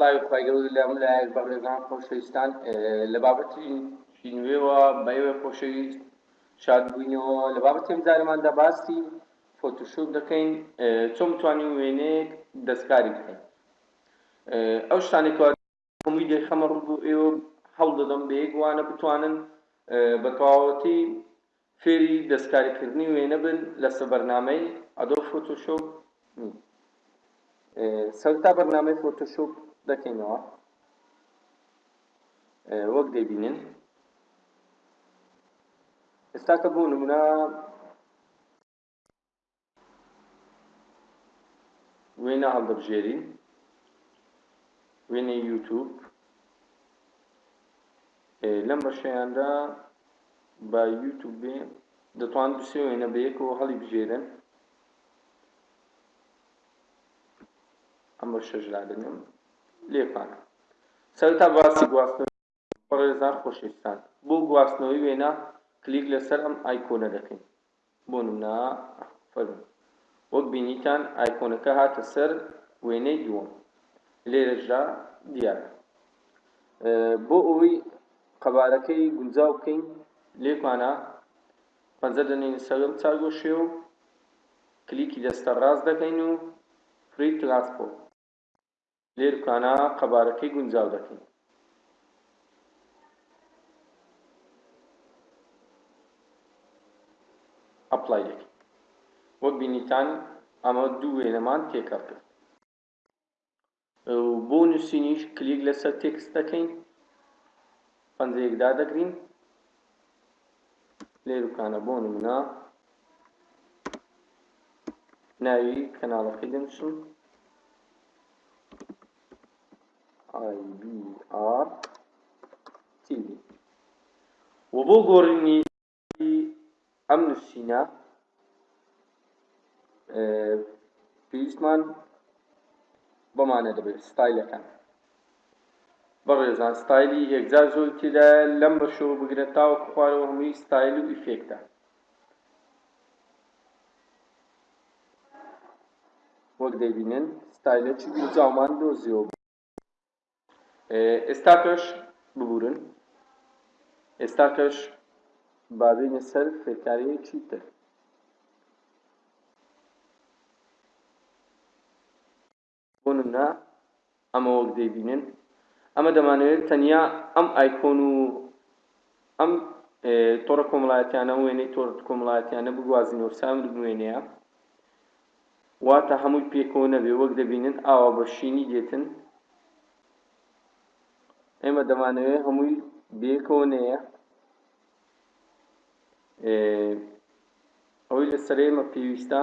سلاوی خی گەڵ لە من لایەک بە ڕێزان خۆشەویستان لە بابەتی نوێوە بەێوە خۆشەویست شاد بووینەوە لە بابەتی ئەمجارماندا باسی فۆتوشوب دەکەین چۆن توانین وێنێک دەستکاری بکەین ئەو شتانێکەوە ئەم ڤیدیۆی خەمە ڕوو بۆ ئێوە هەوڵ دەدەم بە یەک وانە بتوانن بە تەواوەتی فێری دەستکاری کردنی وێنە بن لەسە بەرنامەی ئەدۆب فۆتۆشۆپ نی سەرتا بەرنامەی فۆتۆشۆپ دەکەینەوە وەک دەبینن ئێستاکە بۆ نمونە وێنە هەڵدەبژێرین وێنەی یوتوب لەم بەشەیاندا بە یوتوب بێ دەتوان دوسێ وێنە بەیەکەوە هەڵی بژێرن ئەم بەشەش لادەنێم لێپانە سەرتا باسی گواستن بەڕێزان خۆشەویستان بۆ گواستنەوەی وێنە کلیک لەسەر ئەم ئایکۆنە دەکەین بۆ نمونە فەرموو وەک بینیتان ئایکۆنەکە هاتە سەر وێنەی دووەم لێرەشدا دیارە بۆ ئەوەی قەبارەکەی گونجاو بکەین لێکمانە پەنجە دەنین سەرم چارگۆشێ و کلیکی دەستە ڕاست دەکەین و فرید پلاتفۆرم لێرکانا قەبارەکەی گونجاو دەکەین. ئەپلای دەکەین. وەک بینیتان ئەمە دوو وێنەمان تێکەڵ کرد. بۆ نووسینیش کلیک لەسەر تێکست دەکەین پەنجەیەک دادەگرین لێروکانە بۆ نمونە ناوی کەناڵەکەی دەنووسم IBR TV و بۆ گۆڕینی ئەم نووسینە پێویستمان بۆمانە دەبێت ستایلەکان بەڕێزان ستایلی یەکجار زۆری تێدایە لەم بەشەوە بگرە تاوەکو خوارەوە هەمووی ستایل و ئیفێکتە وەک دەبینن ستایلە چ جامان دۆزیەوە ئێستا کەش ببورن ئێستا کەش بابینە سەر فێرکاریی چی تر بۆ نمونە ئەمە وەک دەیبینن ئەمە دەمانەوێت تەنیا ئەم ئایکۆن و ئەم تۆڕە کۆمەڵایەتیانە وێنەی تۆر کۆمەڵایەتیانە بگوازینەوە ساوند بوێنەیە واتا هەمووی پێ کۆ نەبێ وەک دەبینن ئاوا بە شینی دێتن ئێمە دەمانەوێ هەمووی بێ کۆ نەیە ئەوەی لەسەر ئێمە پێویستە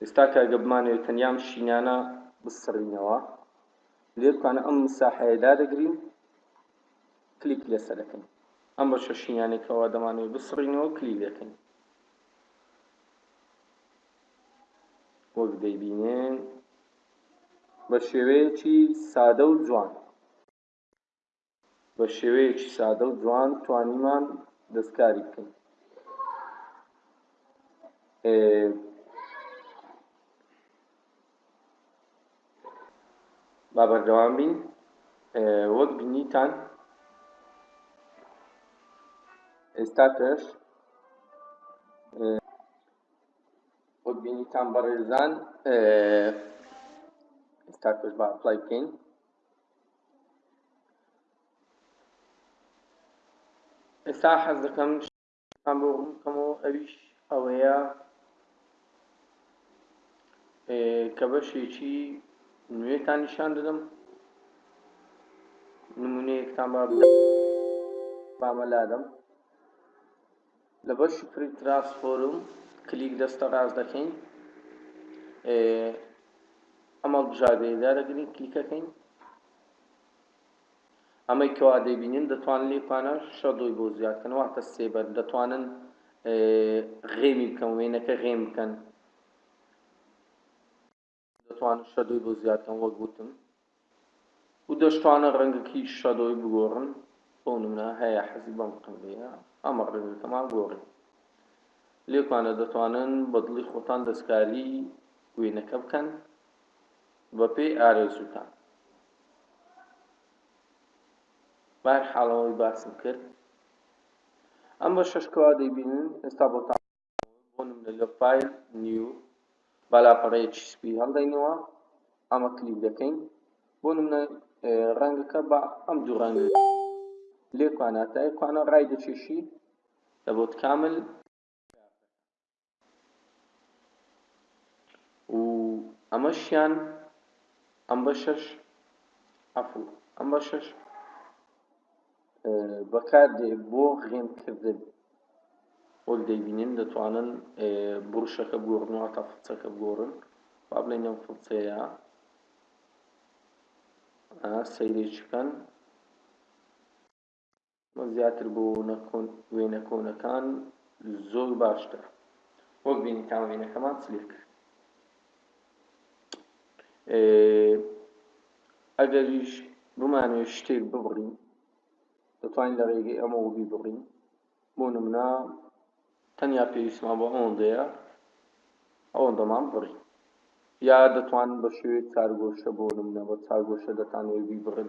ئێستا کە گە بمانەوێت تەنیا ئەم شینانە بسڕینەوە لێ بکانە ئەم مساحەیە دادەگرین کلیک لەسەر دەکەین ئەم بەشە شینانەی کەوا دەمانەوێت بسڕینەوە کلی دەکەین وەک دەیبینێن بە شێوەیەکی سادە و جوان بە شێوەیەکی سادە و جوان توانیمان دەستکاری بکەین. با بەردەوام بین وەک بینیتان ئێستا پێش وەک بینیتان بەڕێزان ئێستا پێش با ئەپلای بکەین ئێستا حەز دەکەم شتێکتان بۆ ڕوون بکەمەوە ئەویش ئەوەیە کە بەشێکی نوێتان نیشان دەدەم نمونەیەکتان با بامە لادەم لە بەشی پری تراست فۆرم کلیک دەستە ڕاست دەکەین ئەم هەڵبژاردەیە دادەگرین کلیکەکەین ئەمەی کەوا دەیبینین دەتوان لێ پانە شە دۆی بۆ زیادکەن واتە سێبەر دەتوانن غێمی بکەن وێنەکە غێم بکەن دەتوانن شەدۆی بۆ زیاد کەن وەک وتم و دەشتوانن ڕەنگەکی شەدۆی بگۆڕن بۆ نمونە هەیە حەزی بەم قنگەیە ئەمە ڕەنگەکەمان گۆڕی لێکوانە دەتوانن بە دڵی خۆتان دەستکاری وێنەکە بکەن بەپێی ئارەزوتان بار حاڵەوەی باسم کرد ئەم بە شەشکەوا دەیبینن ئێستا بۆتان بۆ نمونە لە فایل نیو با لاپەڕەیەکی سپی هەڵدەینەوە ئەمە کلیک دەکەین بۆ نمونە ڕەنگەکە با ئەم دوو ڕەنگ لێ کواناتای کوانە ڕای دەچێشی لە بۆت کامل و ئەمەشیان ئەم بەشەش عفو ئەم بەشەش بەکاردێ بۆ غیم کردن. وەک دەیبینین دەتوانن بروشەکە بگۆڕن و هەتا فڵچەکە بگۆڕن با بڵێن ئەم فڵچەیە سەیرێکی بکەن وە زیاتر بۆ وێنە کۆنەکان زۆر باشتر وەک بینی تا وێنەکەمان چلێک ئەگەریش بمانەوێت شتێک ببڕین دەتوانین لە ڕێگەی ئەمەوە بیبڕین بۆ نمونە تەنیا پێویستمان بۆ ئەوەندەیە ئەوەندەمان بڕی یا دەتوانن بە شێوەیەک چارگۆشە بۆ نمونە بە چارگۆشە دەتانەوێت بیبڕن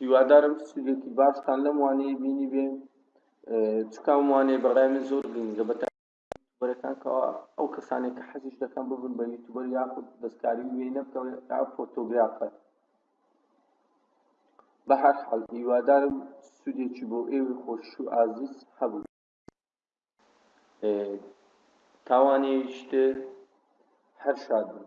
هیوادارم سودێکی باشتان لەم وانەیە بینیبێ چونکە ئەم وانەیە بە ڕای من زۆر گرنگە بە یوتیوبەرەکان کەوا ئەو کەسانێک کە حەزیش دەکەن ببن بە یوتیوبەر یاخود دەستکاری وێ نەبکەوە تا فۆتۆگرافەر بە هەر حاڵ هیوادارم سودێکی بۆ ئێوە خۆش و ئازیز هەبوو تاوانێشتر هەر شاد بن